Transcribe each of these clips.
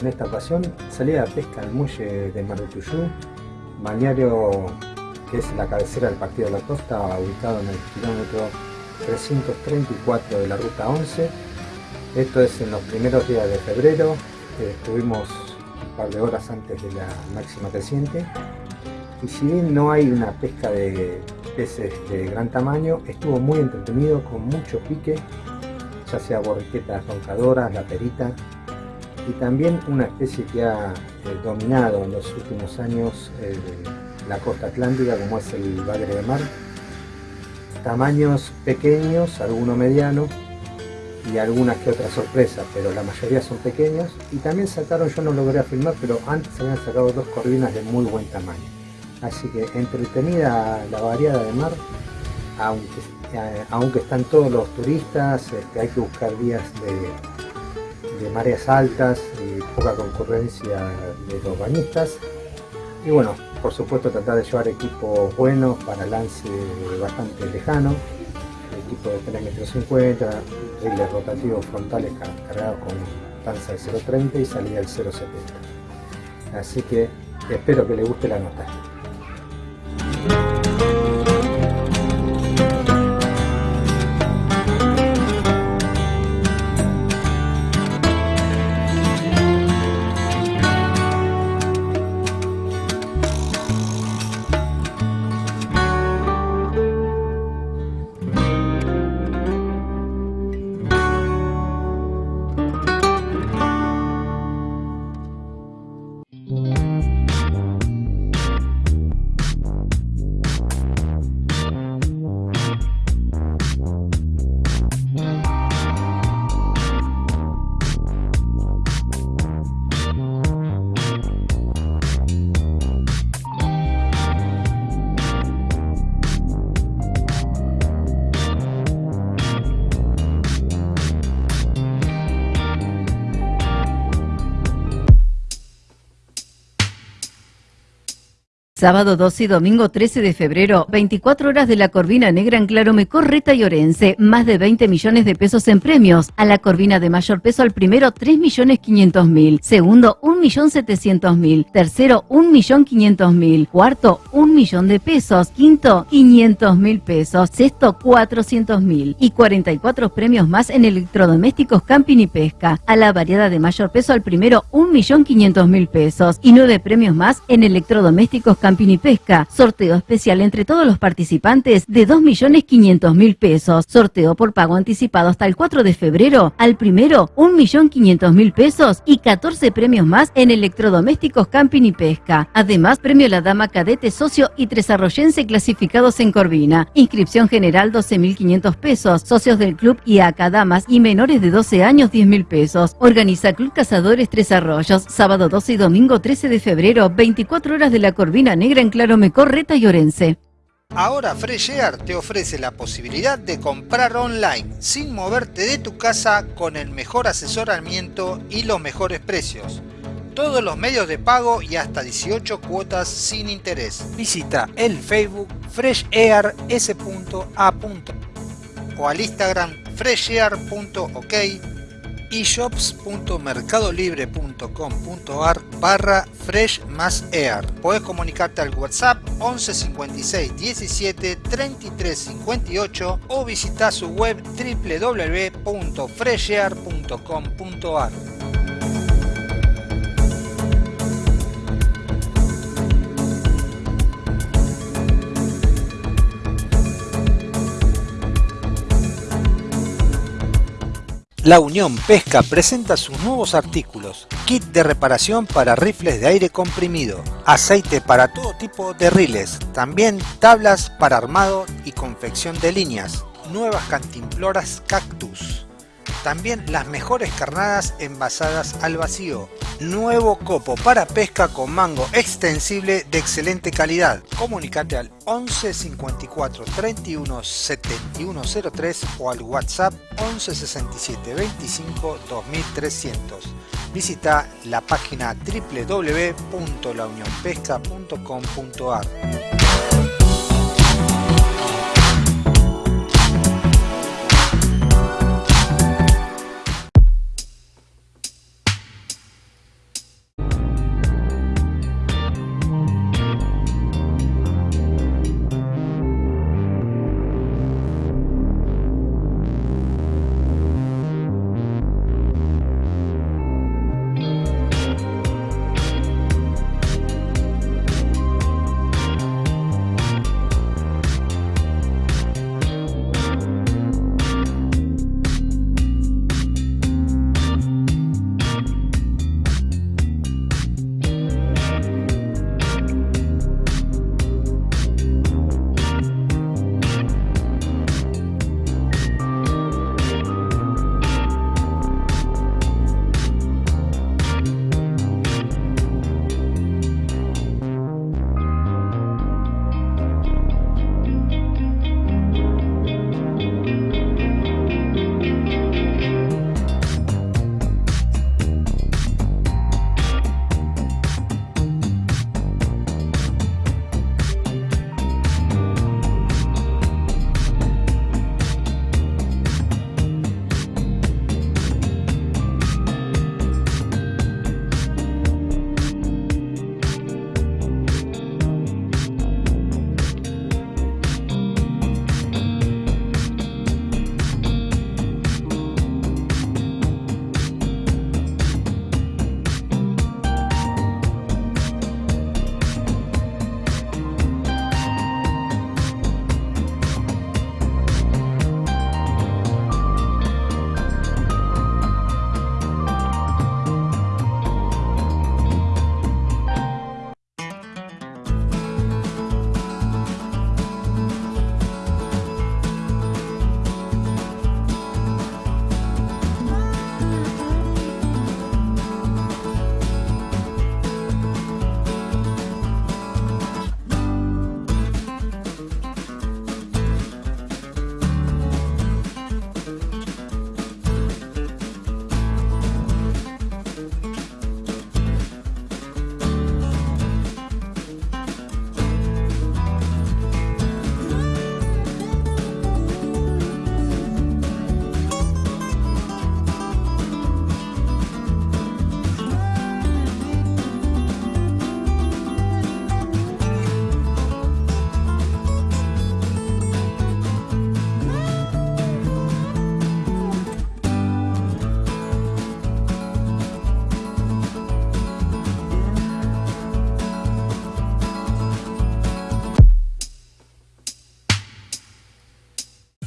En esta ocasión salí a pesca al muelle de Mar del Tuyú, balneario que es la cabecera del Partido de la Costa, ubicado en el kilómetro 334 de la ruta 11. Esto es en los primeros días de febrero, estuvimos un par de horas antes de la máxima creciente. Y si bien no hay una pesca de peces de gran tamaño, estuvo muy entretenido con mucho pique ya sea borriquetas roncadoras, la perita, y también una especie que ha eh, dominado en los últimos años eh, la costa atlántica como es el bagre de mar. Tamaños pequeños, algunos medianos y algunas que otras sorpresas, pero la mayoría son pequeños. Y también sacaron, yo no logré filmar, pero antes habían sacado dos corvinas de muy buen tamaño. Así que entretenida la variada de mar, aunque eh, aunque están todos los turistas, este, hay que buscar días de, mareas altas y poca concurrencia de los bañistas. Y bueno, por supuesto tratar de llevar equipos buenos para lance bastante lejano, equipo de 3 metros 50, riles rotativos frontales cargados con tanza de 0.30 y salida del 0.70. Así que espero que les guste la nota. Sábado 12 y domingo 13 de febrero, 24 horas de la Corvina Negra en Clarome, Correta y Orense, más de 20 millones de pesos en premios. A la Corvina de mayor peso al primero 3 millones 500 mil, segundo 1 millón 700 mil, tercero 1 millón 500 mil, cuarto 1 millón de pesos, quinto 500 mil pesos, sexto 400 mil. Y 44 premios más en electrodomésticos, camping y pesca. A la variada de mayor peso al primero 1 millón 500 mil pesos. Y 9 premios más en electrodomésticos, camping Camping y Pesca. Sorteo especial entre todos los participantes de 2.500.000 pesos. Sorteo por pago anticipado hasta el 4 de febrero. Al primero, 1.500.000 pesos y 14 premios más en electrodomésticos, camping y pesca. Además, premio La Dama Cadete Socio y Tres Arroyense clasificados en Corvina. Inscripción general 12.500 pesos. Socios del club y acá damas y menores de 12 años 10.000 pesos. Organiza Club Cazadores Tres Arroyos. Sábado 12 y domingo 13 de febrero, 24 horas de la Corvina Negra en Claro Mecorreta y Orense. Ahora Fresh Air te ofrece la posibilidad de comprar online sin moverte de tu casa con el mejor asesoramiento y los mejores precios. Todos los medios de pago y hasta 18 cuotas sin interés. Visita el Facebook freshair.s.a. o al Instagram freshair.ok eshops.mercadolibre.com.ar barra fresh más air. Puedes comunicarte al WhatsApp 11 56 17 33 58 o visitar su web www.freshair.com.ar. La Unión Pesca presenta sus nuevos artículos, kit de reparación para rifles de aire comprimido, aceite para todo tipo de riles, también tablas para armado y confección de líneas, nuevas cantimploras cactus, también las mejores carnadas envasadas al vacío. Nuevo copo para pesca con mango extensible de excelente calidad. Comunicate al 11 54 31 71 03 o al WhatsApp 11 67 25 2300. Visita la página www.launionpesca.com.ar.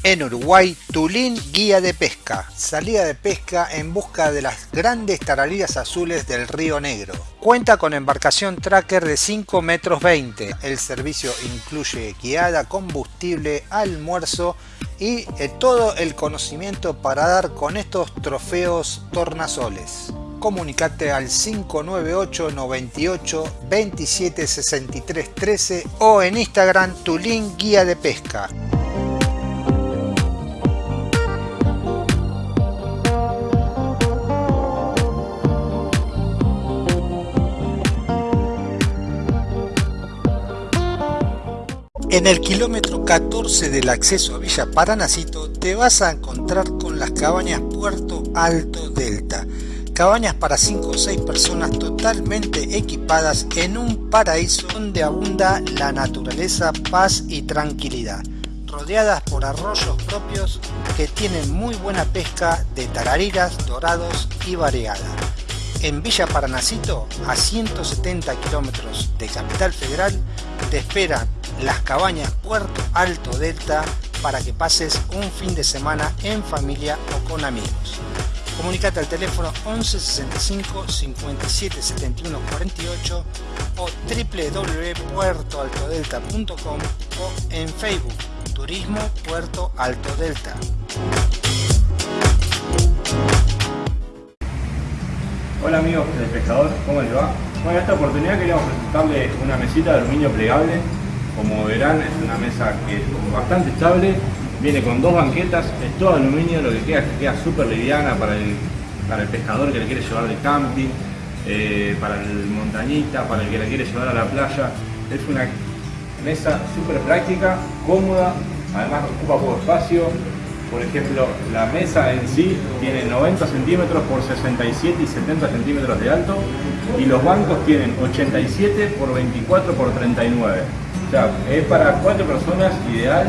En Uruguay, Tulín Guía de Pesca. Salida de pesca en busca de las grandes tarariras azules del Río Negro. Cuenta con embarcación tracker de 5 metros 20. El servicio incluye guiada, combustible, almuerzo y eh, todo el conocimiento para dar con estos trofeos tornasoles. Comunicate al 598 98 27 63 13 o en Instagram Tulín Guía de Pesca. En el kilómetro 14 del acceso a Villa Paranacito te vas a encontrar con las cabañas Puerto Alto Delta. Cabañas para 5 o 6 personas totalmente equipadas en un paraíso donde abunda la naturaleza, paz y tranquilidad. Rodeadas por arroyos propios que tienen muy buena pesca de tarariras, dorados y variada. En Villa Paranacito, a 170 kilómetros de Capital Federal, te esperan las cabañas Puerto Alto Delta para que pases un fin de semana en familia o con amigos. Comunicate al teléfono 11 65 57 71 48 o www.puertoaltodelta.com o en Facebook Turismo Puerto Alto Delta. Hola amigos del pescador, ¿cómo les va? Bueno, en esta oportunidad queríamos presentarles una mesita de aluminio plegable como verán es una mesa que es bastante estable, viene con dos banquetas, es todo aluminio, lo que queda es que queda súper liviana para el, para el pescador que le quiere llevar de camping, eh, para el montañita, para el que le quiere llevar a la playa. Es una mesa súper práctica, cómoda, además ocupa poco espacio. Por ejemplo, la mesa en sí tiene 90 centímetros por 67 y 70 centímetros de alto y los bancos tienen 87 por 24 por 39 es para cuatro personas ideal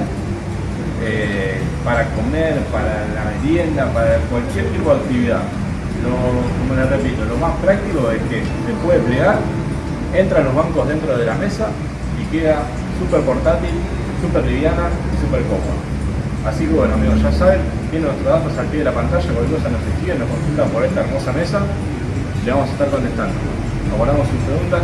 eh, para comer, para la merienda, para cualquier tipo de actividad. como les repito, lo más práctico es que se puede plegar, entran los bancos dentro de la mesa y queda súper portátil, súper liviana y súper cómoda. Así que bueno amigos, ya saben, tienen nuestros datos al pie de la pantalla, cualquier cosa nos escriben, nos consultan por esta hermosa mesa, le vamos a estar contestando. Aguardamos sus preguntas,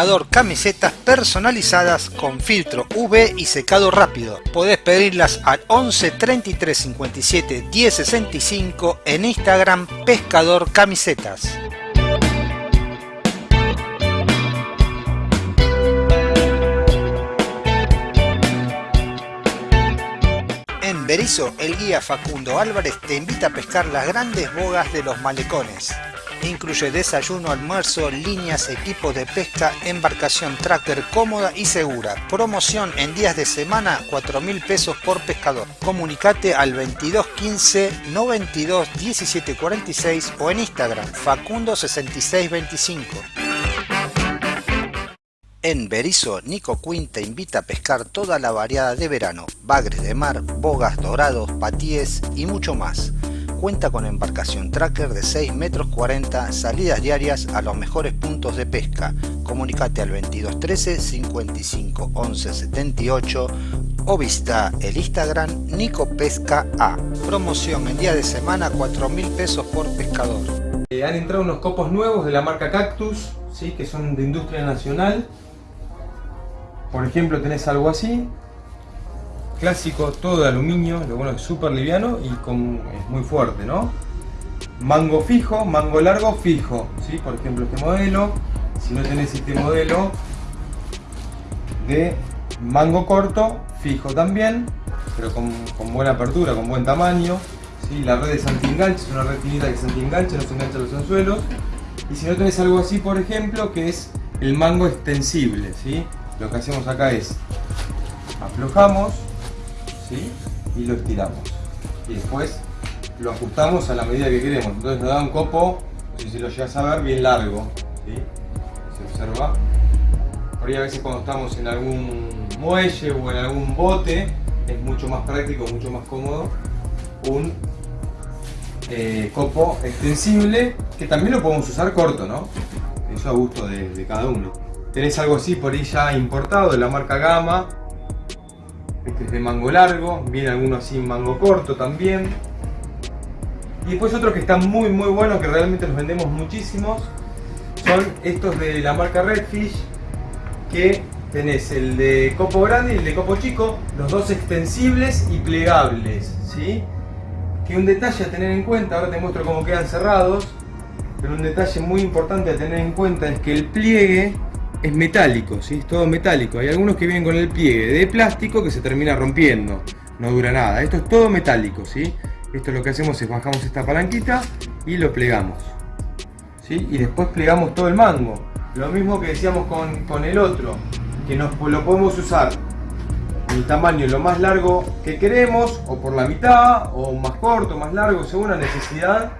Pescador camisetas personalizadas con filtro UV y secado rápido. Podés pedirlas al 11 33 57 10 65 en Instagram Pescador Camisetas. En Berizo, el guía Facundo Álvarez te invita a pescar las grandes bogas de los malecones. Incluye desayuno, almuerzo, líneas, equipos de pesca, embarcación tracker cómoda y segura. Promoción en días de semana, 4 mil pesos por pescador. Comunicate al 2215 92 17 46 o en Instagram Facundo 6625. En Berizo, Nico Quinn te invita a pescar toda la variada de verano, bagres de mar, bogas dorados, patíes y mucho más. Cuenta con embarcación tracker de 6 metros 40, salidas diarias a los mejores puntos de pesca. Comunicate al 2213 55 11 78 o visita el Instagram Nico Pesca A. Promoción en día de semana 4 mil pesos por pescador. Eh, han entrado unos copos nuevos de la marca Cactus, ¿sí? que son de industria nacional. Por ejemplo, tenés algo así, clásico, todo de aluminio, lo bueno es súper liviano y con, es muy fuerte, ¿no? Mango fijo, mango largo fijo, ¿sí? Por ejemplo, este modelo, si no tenés este modelo de mango corto, fijo también, pero con, buena apertura, con buen tamaño, ¿sí? La red es anti-enganche, es una red finita que se anti-enganche, no se engancha los anzuelos. Y si no tenés algo así, por ejemplo, que es el mango extensible, ¿sí? Lo que hacemos acá es aflojamos y lo estiramos. Y después lo ajustamos a la medida que queremos. Entonces nos da un copo, no sé si lo llegas a ver, bien largo. Se observa. Por ahí a veces cuando estamos en algún muelle o en algún bote, es mucho más práctico, mucho más cómodo un eh, copo extensible que también lo podemos usar corto, ¿no? Eso a gusto de, de cada uno. Tenés algo así por ahí ya importado de la marca Gama, este es de mango largo, viene alguno así en mango corto también. Y después otros que están muy muy buenos, que realmente los vendemos muchísimos, son estos de la marca Redfish, que tenés el de copo grande y el de copo chico, los dos extensibles y plegables, ¿sí? Que un detalle a tener en cuenta, ahora te muestro cómo quedan cerrados, pero un detalle muy importante a tener en cuenta es que el pliegue es metálico, ¿sí? es todo metálico. Hay algunos que vienen con el pliegue de plástico que se termina rompiendo, no dura nada. Esto es todo metálico, ¿sí? Esto lo que hacemos es bajamos esta palanquita y lo plegamos. ¿sí? Y después plegamos todo el mango. Lo mismo que decíamos con, el otro, que nos, lo podemos usar el tamaño lo más largo que queremos, o por la mitad, o más corto, más largo, según la necesidad.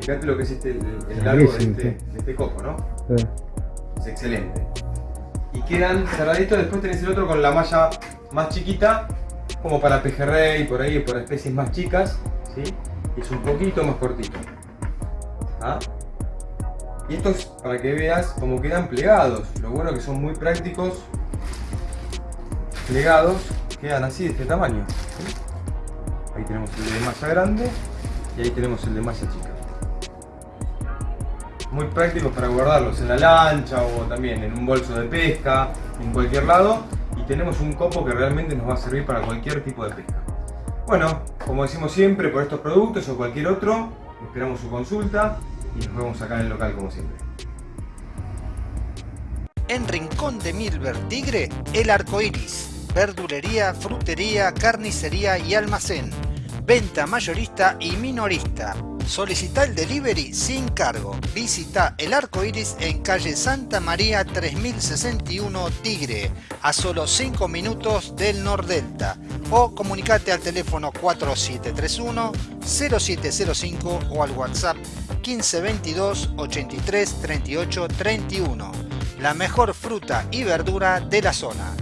Fíjate lo que es este, el, largo de este, de este copo, ¿no? Es excelente. Y quedan cerraditos, después tenés el otro con la malla más chiquita, como para pejerrey, por ahí, por especies más chicas, ¿sí? es un poquito más cortito. ¿Ah? Y estos, para que veas cómo quedan plegados, lo bueno que son muy prácticos, plegados, quedan así de este tamaño. Ahí tenemos el de malla grande y ahí tenemos el de malla chica muy prácticos para guardarlos en la lancha o también en un bolso de pesca, en cualquier lado. Y tenemos un copo que realmente nos va a servir para cualquier tipo de pesca. Bueno, como decimos siempre, por estos productos o cualquier otro, esperamos su consulta y nos vemos acá en el local como siempre. En Rincón de Milver Tigre, el arco iris. Verdulería, frutería, carnicería y almacén. Venta mayorista y minorista Solicita el delivery sin cargo. Visita el arco iris en calle Santa María 3061 Tigre, a solo 5 minutos del Nordelta. O comunicate al teléfono 4731 0705 o al WhatsApp 1522 83 38 31. La mejor fruta y verdura de la zona.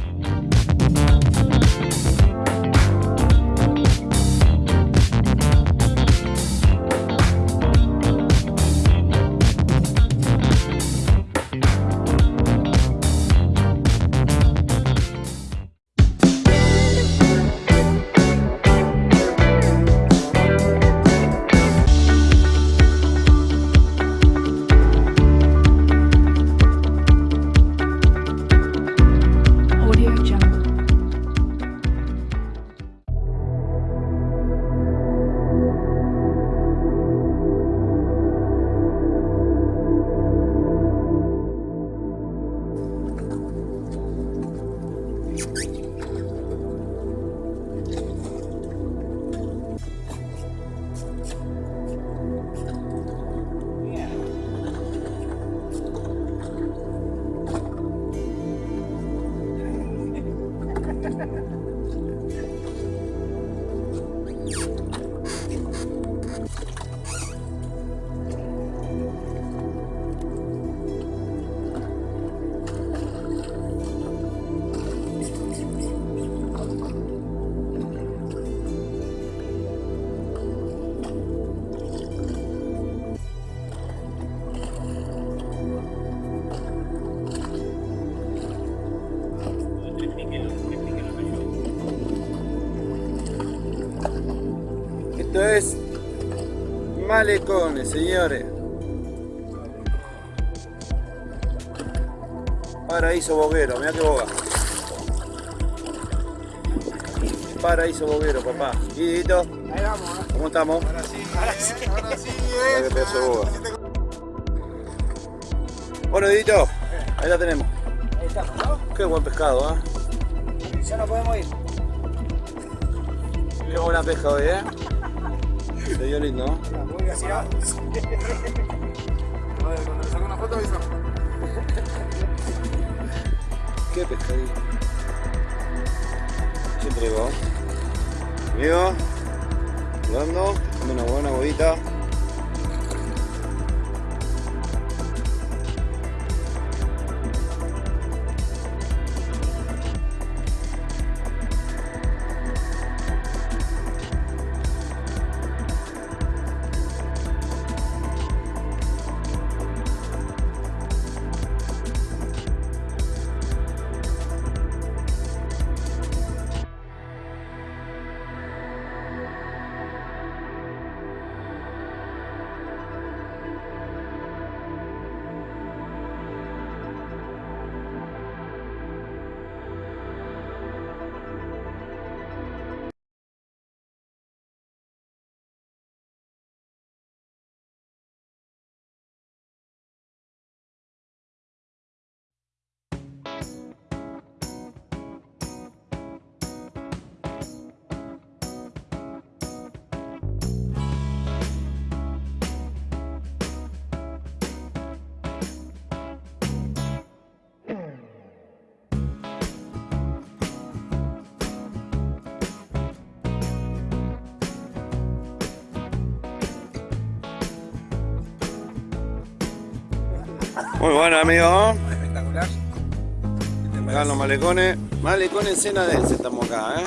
Señores. Paraíso boguero, mira que boga. Paraíso boguero, papá. ¿Y Didito? Ahí vamos, ¿eh? ¿Cómo estamos? Ahora sí, ahora sí, ahora sí, pedazo de boga. Bueno, Didito, ahí la tenemos. Ahí estamos, ¿no? Qué buen pescado, ¿ah? Ya no podemos ir. Qué buena pesca hoy, ¿eh? Se dio lindo, ¿no? Decir algo. Cuando le saco una foto avisamos. Qué pescadito. Se entregó. Amigo, jugando, una buena bobita. Muy bueno, amigo. Espectacular. Acá los malecones. Malecones cena dense estamos acá, ¿eh?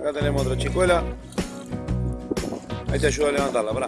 Acá tenemos otra chicuela. Ahí te ayuda a levantarla, pará.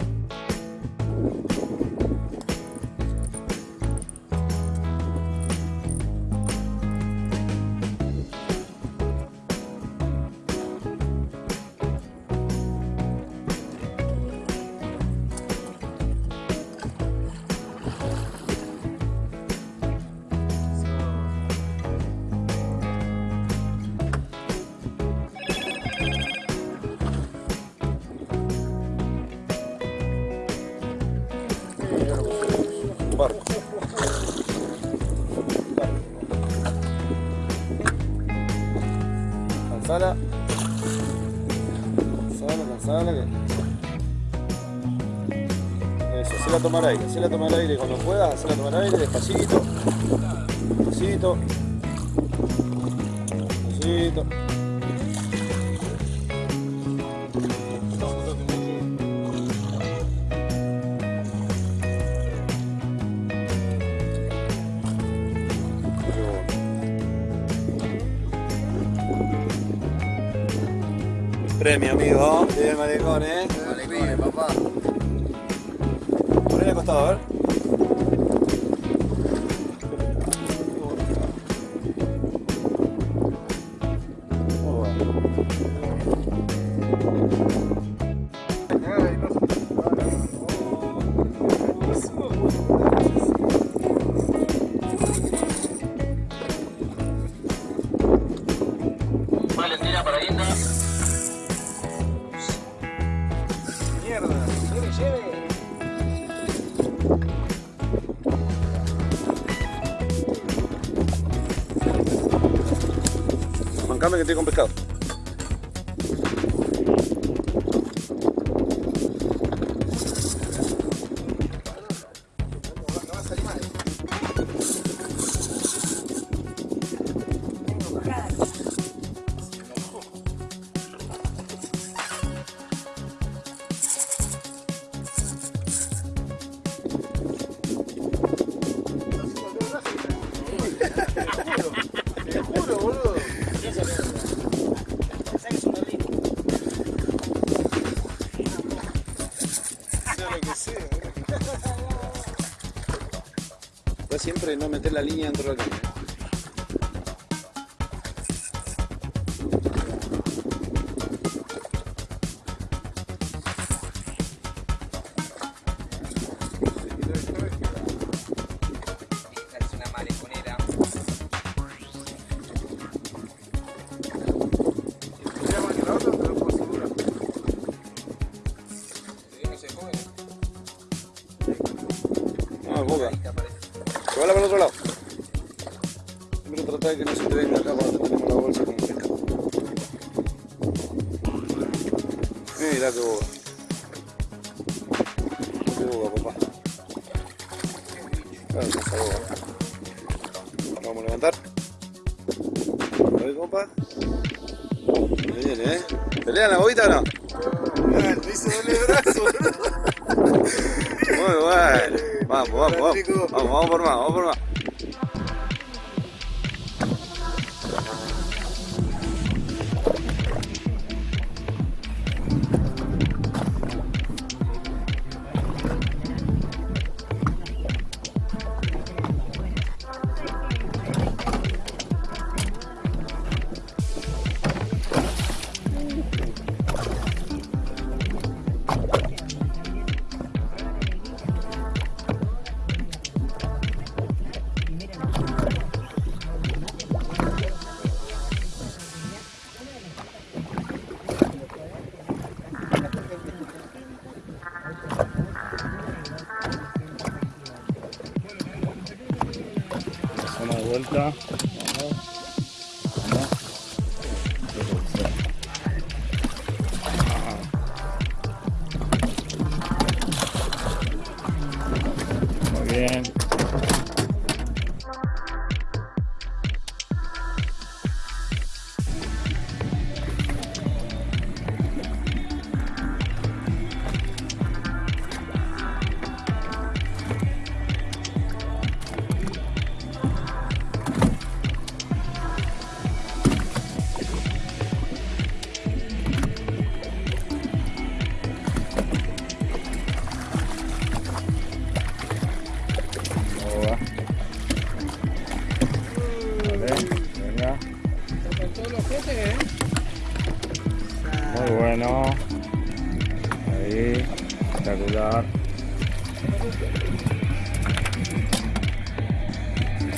Tomar aire, hacela tomar aire cuando puedas, hacela tomar aire despacito. Despacito. Lleve. Mancame que estoy con pescado. No meter Brazo. Muy bueno. Vamos, vamos, vamos. Vamos, vamos por más, vamos por más.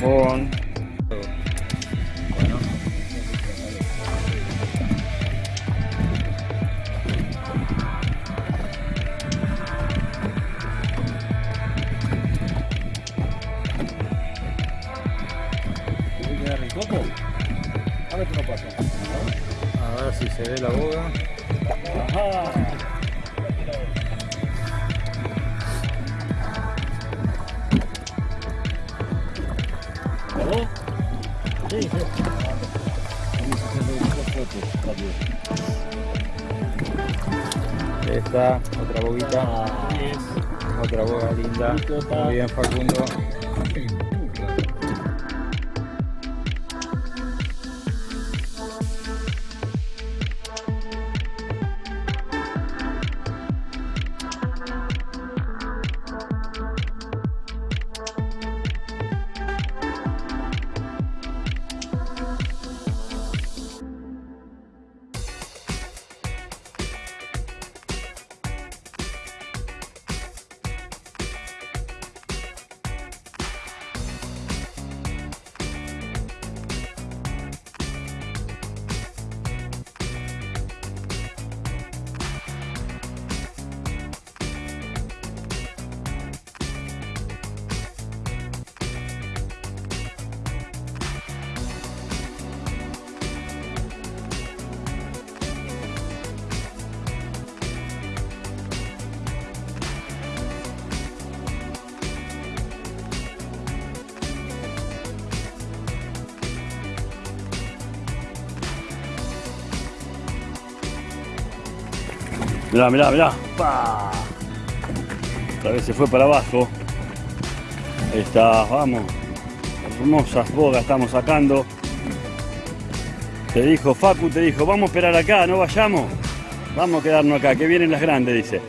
Con. Bueno. A ver si se ve la boga. Esta, otra boguita. Otra boga linda. Muy bien, Facundo. Mirá, mirá, mirá. ¡Pah! Otra vez se fue para abajo. Ahí está, vamos. Hermosas bogas estamos sacando. Te dijo, Facu te dijo, vamos a esperar acá, no vayamos. Vamos a quedarnos acá, que vienen las grandes, dice.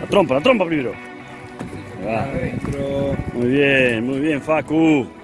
La trompa, la trompa primero. Muy bien, muy bien, Facu.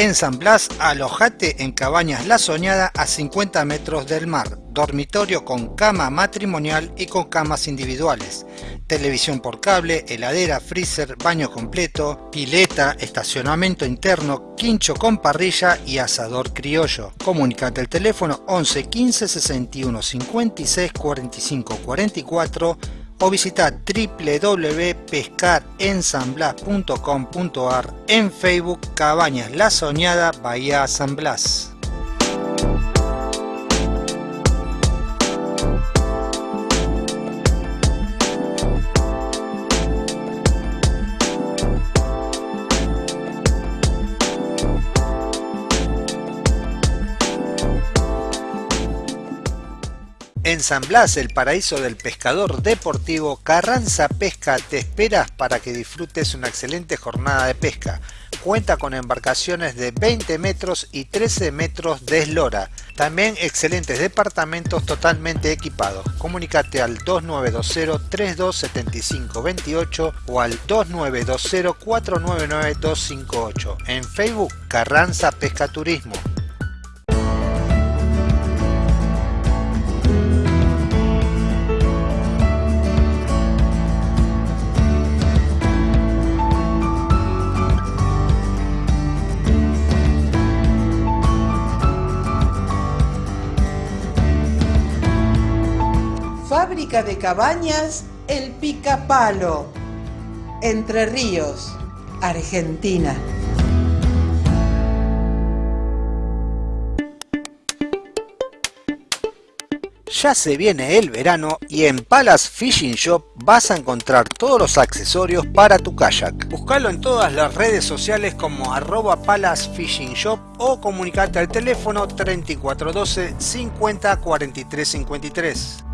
En San Blas, alojate en Cabañas La Soñada a 50 metros del mar, dormitorio con cama matrimonial y con camas individuales, televisión por cable, heladera, freezer, baño completo, pileta, estacionamiento interno, quincho con parrilla y asador criollo. Comunicate al teléfono 11 15 61 56 45 44 o visita www.pescarensamblas.com.ar en Facebook Cabañas La Soñada Bahía San Blas. En San Blas, el paraíso del pescador deportivo, Carranza Pesca te esperas para que disfrutes una excelente jornada de pesca. Cuenta con embarcaciones de 20 metros y 13 metros de eslora. También excelentes departamentos totalmente equipados. Comunicate al 2920-327528 o al 2920-499-258. En Facebook, Carranza Pesca Turismo. De cabañas El Picapalo, Entre Ríos, Argentina. Ya se viene el verano y en Palace Fishing Shop vas a encontrar todos los accesorios para tu kayak. Buscalo en todas las redes sociales como arroba Palace Fishing Shop o comunicate al teléfono 3412 50 43 53.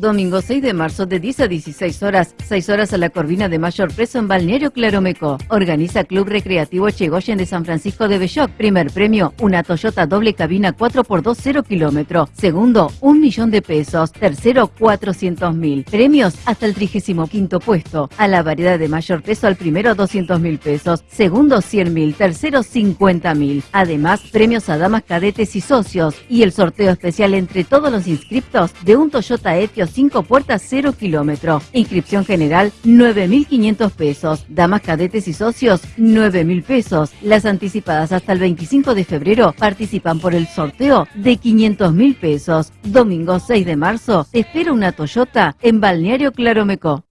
Domingo 6 de marzo de 10 a 16 horas, 6 horas a la Corvina de Mayor Preso en Balneario Claromeco. Organiza Club Recreativo Chegoyen de San Francisco de Belloc. Primer premio, una Toyota doble cabina 4x2 0 kilómetro. Segundo, un millón de pesos. Tercero, 400 mil. Premios hasta el 35 puesto. A la variedad de mayor peso al primero 200 mil pesos. Segundo 100 mil. Tercero 50 mil. Además, premios a damas cadetes y socios. Y el sorteo especial entre todos los inscriptos de un Toyota Etios 5 puertas 0 kilómetro. Inscripción general 9.500 pesos. Damas cadetes y socios 9.000 pesos. Las anticipadas hasta el 25 de febrero participan por el sorteo de 500.000 pesos. Domingo 6 de marzo te espera una Toyota en Balneario Claromeco.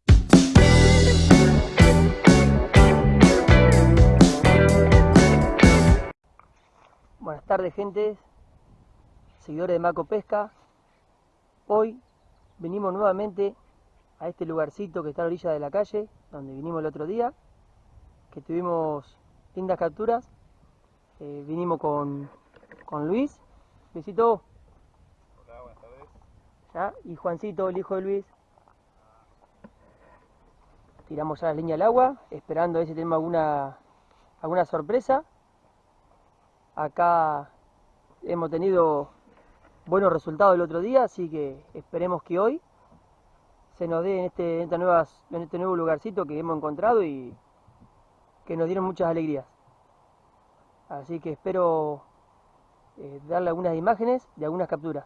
Buenas tardes, gente, seguidores de Maco Pesca. Hoy venimos nuevamente a este lugarcito que está a la orilla de la calle, donde vinimos el otro día, que tuvimos lindas capturas. Eh, vinimos con, con Luis, Luisito. Hola, buenas tardes. ¿ya? Y Juancito, el hijo de Luis. Tiramos ya la línea al agua, esperando a ver si tenemos alguna, alguna sorpresa. Acá hemos tenido buenos resultados el otro día, así que esperemos que hoy se nos dé en este, en esta en este nuevo lugarcito que hemos encontrado y que nos dieron muchas alegrías. Así que espero eh, darle algunas imágenes de algunas capturas.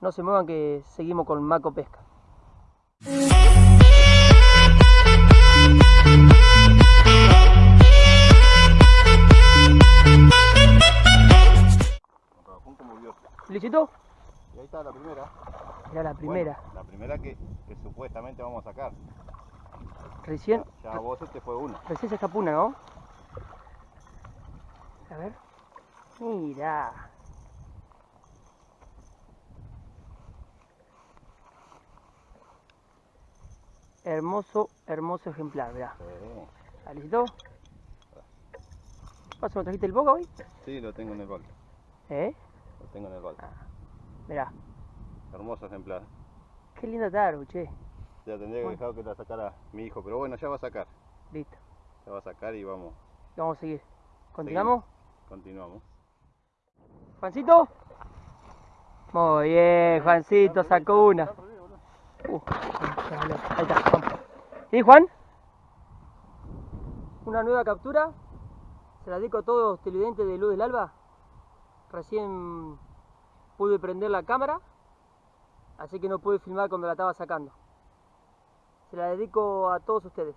No se muevan que seguimos con Maco Pesca. ¿Felicito? Y ahí está la primera. Era la primera. Bueno, la primera que, que supuestamente vamos a sacar. Recién, Ya, ya vos este fue una. recién se escapó una, ¿no? A ver. Mira. Hermoso, hermoso ejemplar, mirá. Sí. ¿Listo? ¿Paso, ¿me trajiste el boca hoy? Sí, lo tengo en el balde. ¿Eh? Lo tengo en el balde. Mirá. Hermoso ejemplar. Qué linda tarde, che. Ya tendría que Bueno. dejar que la sacara mi hijo, pero bueno, ya va a sacar. Listo. Ya va a sacar y vamos. Vamos a seguir. ¿Continuamos? Continuamos. ¿Juancito? Muy bien, Juancito, sacó una. Uh, ahí está, vamos. ¿Sí, Juan? Una nueva captura. Se la dedico a todos los televidentes de Luz del Alba. Recién pude prender la cámara, así que no pude filmar cuando la estaba sacando. Se la dedico a todos ustedes.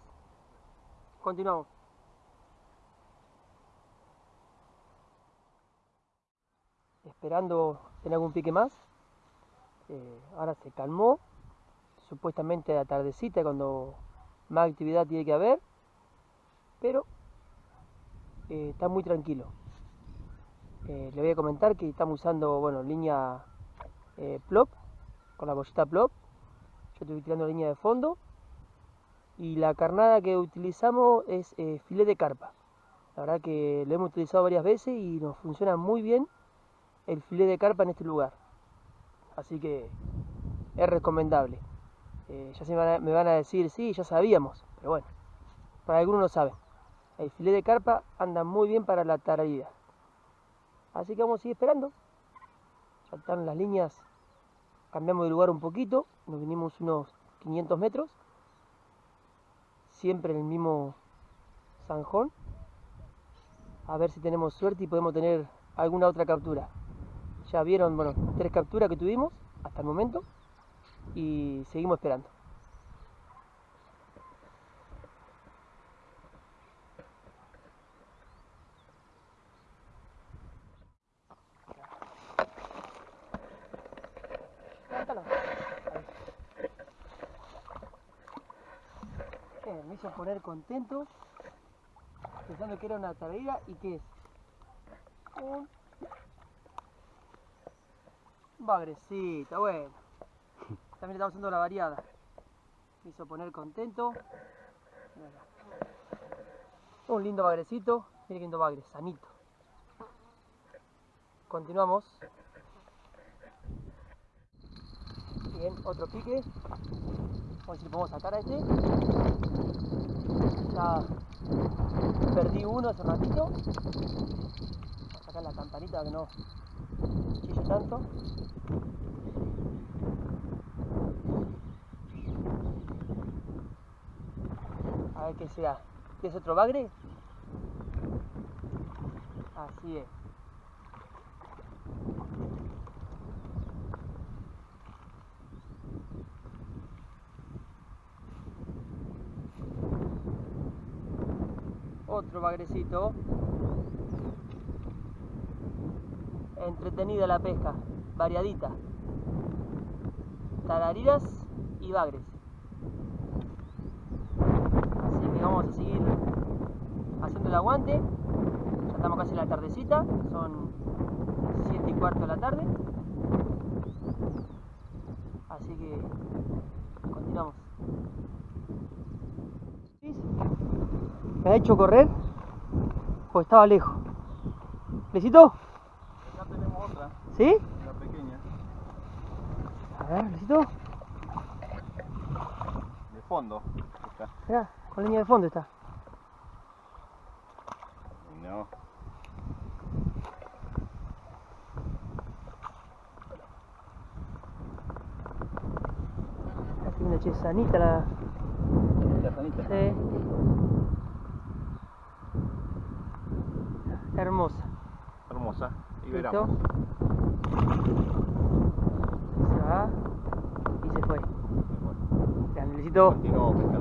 Continuamos. esperando tener algún pique más. Eh, ahora se calmó, supuestamente la tardecita cuando más actividad tiene que haber, pero eh, está muy tranquilo. Eh, le voy a comentar que estamos usando bueno, línea eh, plop, con la bollita plop. Yo estoy tirando línea de fondo y la carnada que utilizamos es eh, filet de carpa. La verdad que lo hemos utilizado varias veces y nos funciona muy bien el filet de carpa en este lugar. Así que es recomendable. Eh, ya se me van, a, me van a decir, sí, ya sabíamos, pero bueno, para algunos no saben. El filet de carpa anda muy bien para la tararida. Así que vamos a seguir esperando. Saltaron las líneas, cambiamos de lugar un poquito, nos vinimos unos 500 metros, siempre en el mismo zanjón. A ver si tenemos suerte y podemos tener alguna otra captura. Ya vieron, bueno, tres capturas que tuvimos hasta el momento y seguimos esperando. Poner contento, pensando que era una tardera y que es un bagrecita, bueno. También estamos haciendo la variada. Me hizo poner contento. Un lindo bagrecito, miren qué lindo bagre, sanito. Continuamos. Bien, otro pique. Vamos a ver si le podemos sacar a este. Ya perdí uno hace ratito. Vamos a sacar la campanita que no chille tanto. A ver qué será. ¿Es otro bagre? Así es. Entretenida la pesca, variadita. Tarariras y bagres. Así que vamos a seguir haciendo el aguante. Ya estamos casi en la tardecita, son 7 y cuarto de la tarde. Así que continuamos. Me ha hecho correr pues estaba lejos. ¿Necesito? Acá tenemos otra, ¿Sí? la pequeña, A ver, necesito. de fondo. Está. Mirá, con línea de fondo está. No, Aquí una chesanita la. la sanita. Sí. Hermosa. Hermosa. Veramos. Se va y se fue. Necesito, Continuamos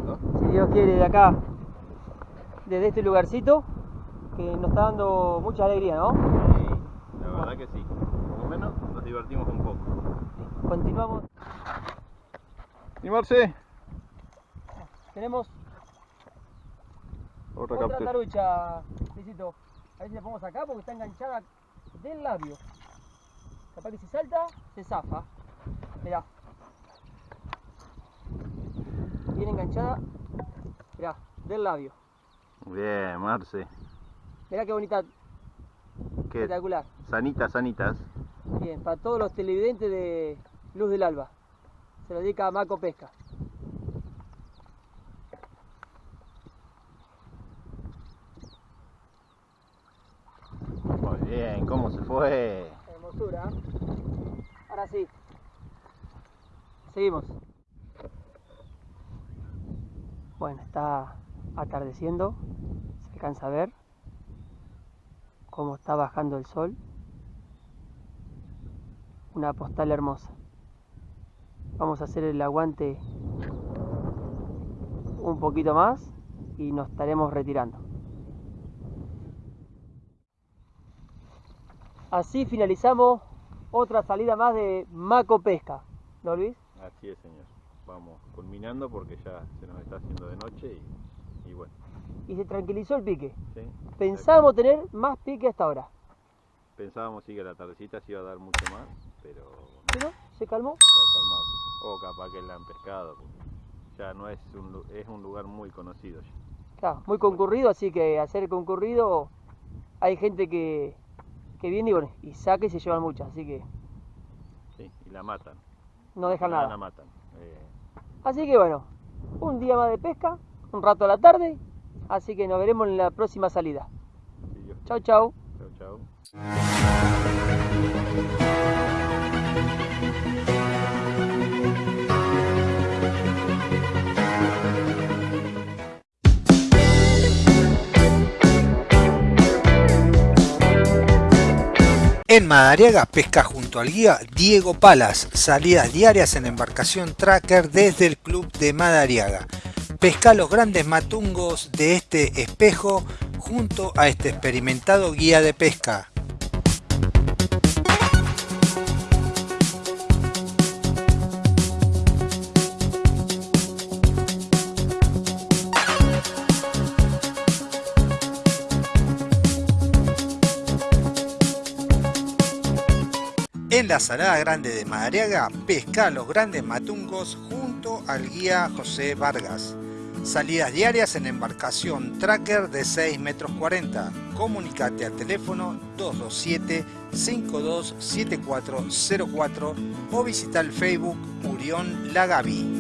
si Dios quiere, de acá, desde este lugarcito, que nos está dando mucha alegría, ¿no? Sí, la verdad que sí. Por lo menos nos divertimos un poco. Continuamos. ¿Y Marce? Tenemos Otra otra tarucha, Luisito. A ver si la ponemos acá porque está enganchada del labio. Capaz que si salta, se zafa. Mirá. Viene enganchada, mirá, del labio. Bien, Marce. Mirá qué bonita, ¿Qué? espectacular. Sanitas, sanitas. Bien, para todos los televidentes de Luz del Alba. Se lo dedica a Maco Pesca. Muy bien, ¿cómo se fue? Hermosura. Ahora sí. Seguimos. Bueno, está atardeciendo. Se alcanza a ver cómo está bajando el sol. Una postal hermosa. Vamos a hacer el aguante un poquito más y nos estaremos retirando. Así finalizamos otra salida más de Maco Pesca. ¿No, Luis? Así es, señor. Vamos culminando porque ya se nos está haciendo de noche y, y bueno. Y se tranquilizó el pique. ¿sí? Pensábamos tener más pique hasta ahora. Pensábamos sí que la tardecita se iba a dar mucho más, pero Pero se calmó. se ha calmado. O capaz que la han pescado. Ya no es un, es un lugar muy conocido ya. Claro, muy concurrido, así que ser concurrido hay gente que, que viene y bueno, y saca y se llevan muchas, así que Sí, y la matan. no dejan La nada. matan. Eh, Así que bueno, un día más de pesca, un rato a la tarde, así que nos veremos en la próxima salida. Dios Chau, chau. Chau, chau. En Madariaga pesca junto al guía Diego Palas, salidas diarias en embarcación tracker desde el club de Madariaga. Pesca los grandes matungos de este espejo junto a este experimentado guía de pesca. La Salada Grande de Madariaga, pesca los grandes matungos junto al guía José Vargas. Salidas diarias en embarcación tracker de 6 metros 40. Comunicate al teléfono 227 527404 o visita el Facebook Urión Lagaví.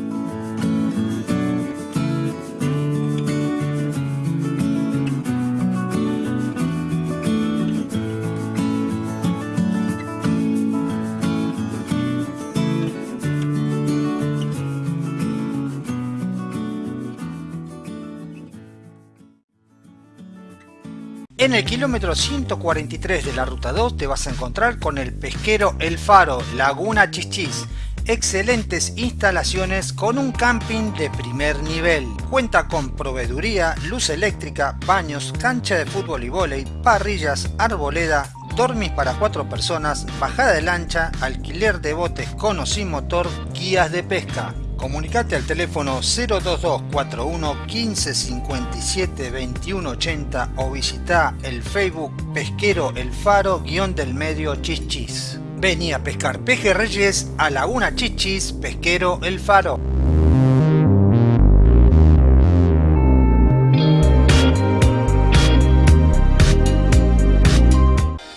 En el kilómetro 143 de la ruta 2 te vas a encontrar con el pesquero El Faro, Laguna Chichis. Excelentes instalaciones con un camping de primer nivel. Cuenta con proveeduría, luz eléctrica, baños, cancha de fútbol y vóley, parrillas, arboleda, dormis para cuatro personas, bajada de lancha, alquiler de botes con o sin motor, guías de pesca. Comunicate al teléfono 02241 1557 2180 o visita el Facebook Pesquero El Faro guion del medio Chichis. Vení a pescar pejerreyes a Laguna Chichis, Pesquero El Faro.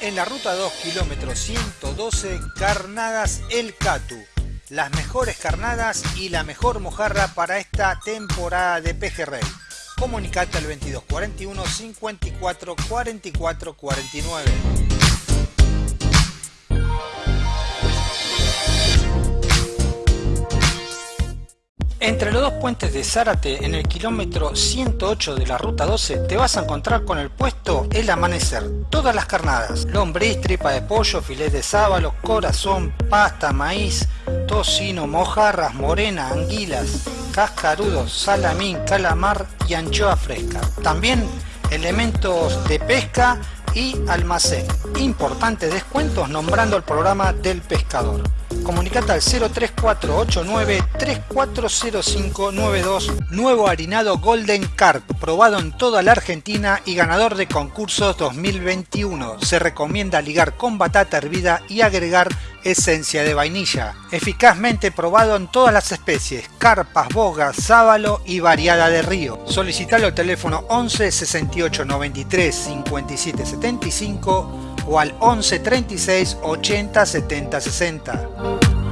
En la ruta 2, kilómetro 112, Carnadas El Catu las mejores carnadas y la mejor mojarra para esta temporada de pejerrey. Comunicate al 2241 54 44 49. Entre los dos puentes de Zárate, en el kilómetro 108 de la ruta 12, te vas a encontrar con el puesto El Amanecer. Todas las carnadas, lombriz, tripa de pollo, filet de sábalo, corazón, pasta, maíz, tocino, mojarras, morena, anguilas, cascarudos, salamín, calamar y anchoa fresca. También elementos de pesca y almacén. Importantes descuentos nombrando el programa del pescador. Comunicate al 03489 340592 Nuevo harinado Golden Carp, probado en toda la Argentina y ganador de concursos 2021. Se recomienda ligar con batata hervida y agregar esencia de vainilla. Eficazmente probado en todas las especies, carpas, bogas, sábalo y variada de río. Solicitalo al teléfono 11 68 93 57 75 o al 11 36 80 70 60.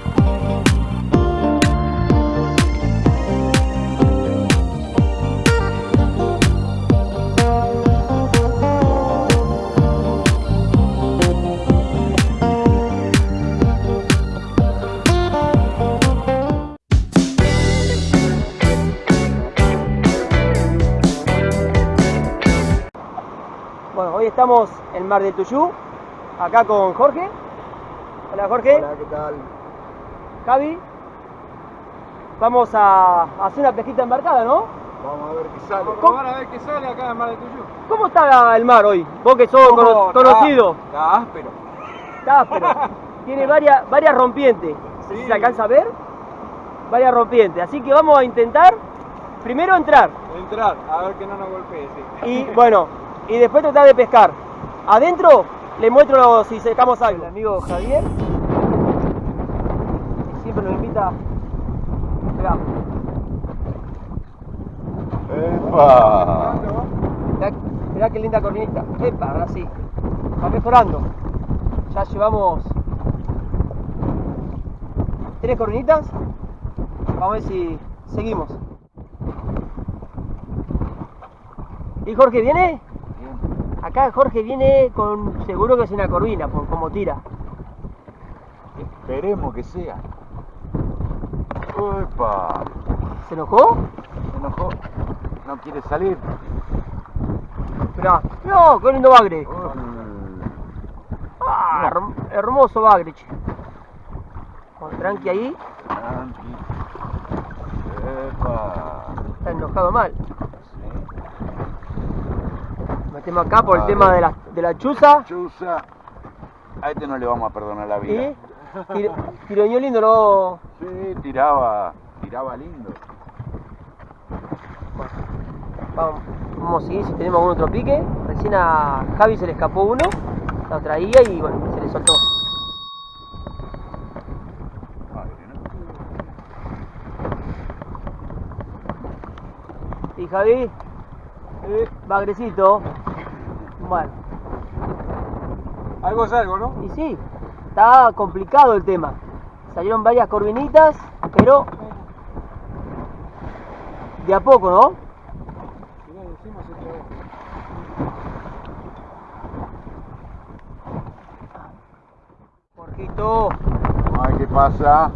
Estamos en Mar del Tuyú, acá con Jorge. Hola Jorge. Hola, ¿qué tal? Javi. Vamos a hacer una pesquita embarcada, ¿no? Vamos a ver qué sale. ¿Cómo? a ver qué sale acá en Mar del Tuyú. ¿Cómo está el mar hoy? Vos que sos cono- está- conocido. Está áspero. Está áspero. Tiene varias, varias rompientes. Sí. se alcanza a ver. Varias rompientes. Así que vamos a intentar primero entrar. Entrar, a ver que no nos golpee, sí. Y bueno, y después tratar de pescar. Adentro le muestro si sacamos algo. El amigo Javier siempre nos invita. Mirá, ¡Epa! mirá, mirá qué linda corvinita. Epa, ahora sí. Va mejorando. Ya llevamos tres corvinitas. Vamos a ver si seguimos. ¿Y Jorge viene? Acá Jorge viene con seguro que es una corvina, por cómo tira. Esperemos que sea. ¡Epa! ¿Se enojó? Se enojó. No quiere salir. No, qué lindo bagre. Ah, herm- hermoso bagre, che. Con tranqui ahí, Tranqui. ¡Epa! está enojado mal. Hacemos acá por el ah, tema de la, de la chuza. Chuza. A este no le vamos a perdonar la vida. ¿Y? Tiro, tiroñó lindo, ¿no? Sí, tiraba, tiraba lindo. Vamos, vamos a seguir si tenemos algún otro pique. Recién a Javi se le escapó uno, la traía y bueno, se le soltó. ¿Y Javi? Bagrecito. Bueno. Algo es algo, ¿no? Y sí, está complicado el tema. Salieron varias corvinitas, pero de a poco, ¿no? Jorgito, Ay, ¿qué pasa?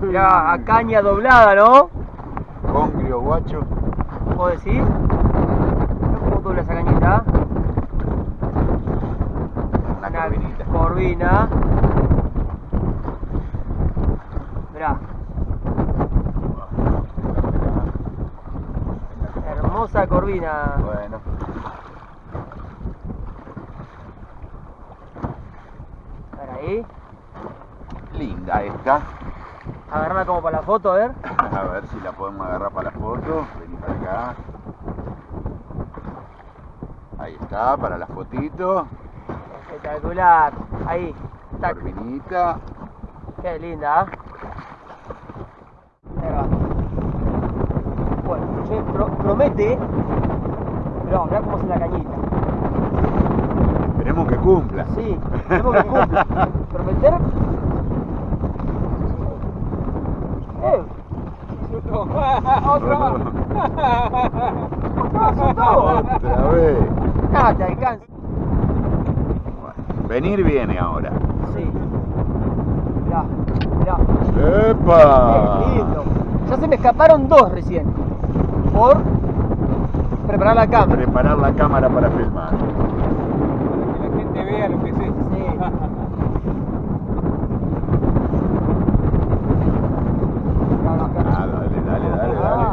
mirá, a caña doblada, ¿no? Congrio, guacho. ¿Vos decís? Cómo dobla esa cañita. Una. Corvina. Mirá. Hermosa corvina. Bueno, A ver ahí. linda esta. Agarrarla como para la foto, a ver. A ver si la podemos agarrar para la foto. Acá. Ahí está, para la fotito. Espectacular. Ahí. Tac. Corvinita. Qué linda, ¿ah? Bueno, che, pro- promete. Pero mirá cómo es la cañita. Esperemos que cumpla. Sí, tenemos que cumpla. Prometer. ¡Eh! ¡Otra más! Otra vez. ¡Ah, te alcanza! Venir viene ahora. Sí. Mirá, mirá. ¡Epa! ¡Qué lindo! Ya se me escaparon dos recién. Por preparar la cámara. Preparar la cámara para filmar. Para que la gente vea lo que es esto. Sí. Ah, dale, dale, dale, dale.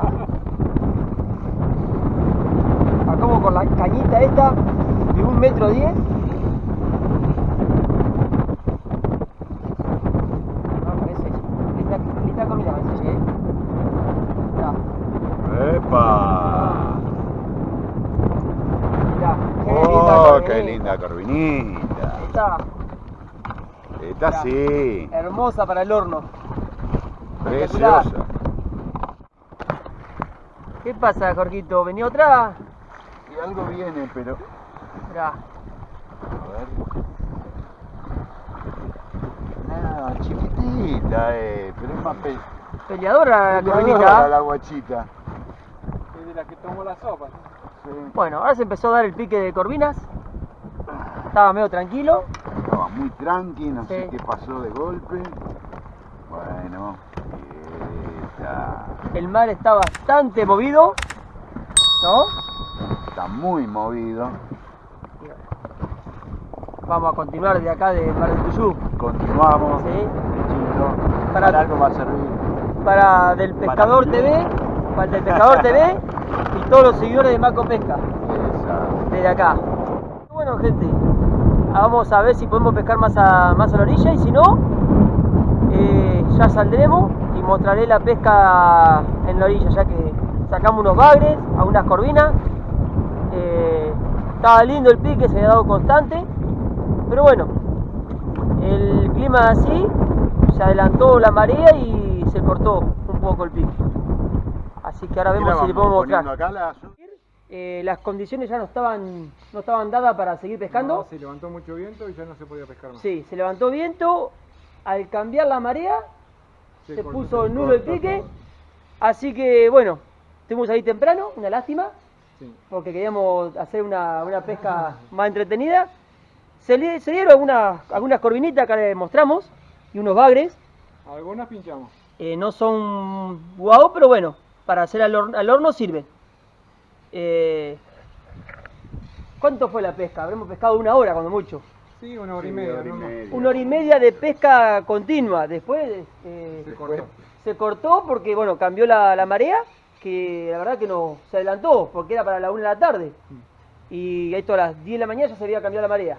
Acabo con la cañita esta de un metro diez. No, parece. Linda, linda comida, parece, ¿eh? Mirá, ¡Epa! mirá. Qué ¡Oh, linda qué corvinita. linda corvinita! Esta, Sí, hermosa para el horno. preciosa. ¿Qué pasa, Jorgito? ¿Venía otra? Y algo viene, pero... Mirá. A ver... Nada, chiquitita, eh, pero es más pe... Peleadora la peleadora corvinita. la guachita. Es de la que tomó la sopa. Sí. Bueno, ahora se empezó a dar el pique de corvinas. Estaba medio tranquilo. Estaba muy tranqui, no sé qué pasó de golpe. Bueno, esta... El mar está bastante movido. ¿No? está muy movido. Vamos a continuar de acá de Mar del Tuyú. Continuamos. Sí. Pechito. Para- Para algo va a servir. Para Del Pescador Para- TV, para el Del Pescador TV y todos los seguidores de Maco Pesca Esa. desde acá. Bueno, gente, vamos a ver si podemos pescar más a, más a la orilla y si no, eh, ya saldremos y mostraré la pesca en la orilla, ya que sacamos unos bagres, algunas corvinas. Eh, estaba lindo el pique, se había dado constante, pero bueno, el clima así, se adelantó la marea y se cortó un poco el pique. Así que ahora ¿Qué la vemos si le podemos mostrar. Eh, las condiciones ya no estaban, no estaban dadas para seguir pescando. No, se levantó mucho viento y ya no se podía pescar más. Sí, se levantó viento, al cambiar la marea se, cortó, puso se nulo el pique, todo. así que bueno, estuvimos ahí temprano, una lástima, Sí. porque queríamos hacer una, una pesca más entretenida. Se, li- se dieron algunas, algunas corvinitas que les mostramos y unos bagres, Algunas pinchamos. Eh, no son guau, pero bueno, para hacer al, hor- al horno sirven. Eh, ¿Cuánto fue la pesca? Habremos pescado una hora, cuando mucho. Sí, una hora y Sí, media. hora y ¿no? media. Una hora y media de pesca continua. Después eh, Se cortó. se cortó porque, bueno, cambió la, la marea, que la verdad que no se adelantó, porque era para la una de la tarde. Y esto a las 10 de la mañana ya se había cambiado la marea.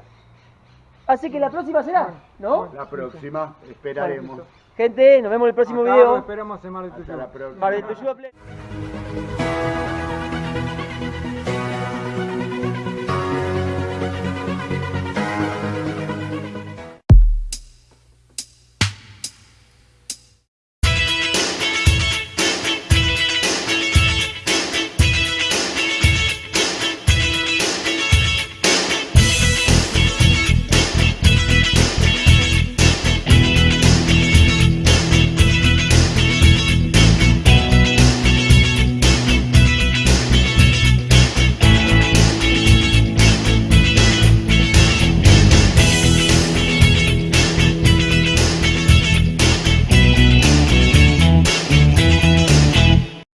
Así que la próxima será, ¿no? La próxima, esperaremos. Gente, nos vemos en el próximo Acá video. esperamos en Mar próxima. Mar del Tuyú a Play.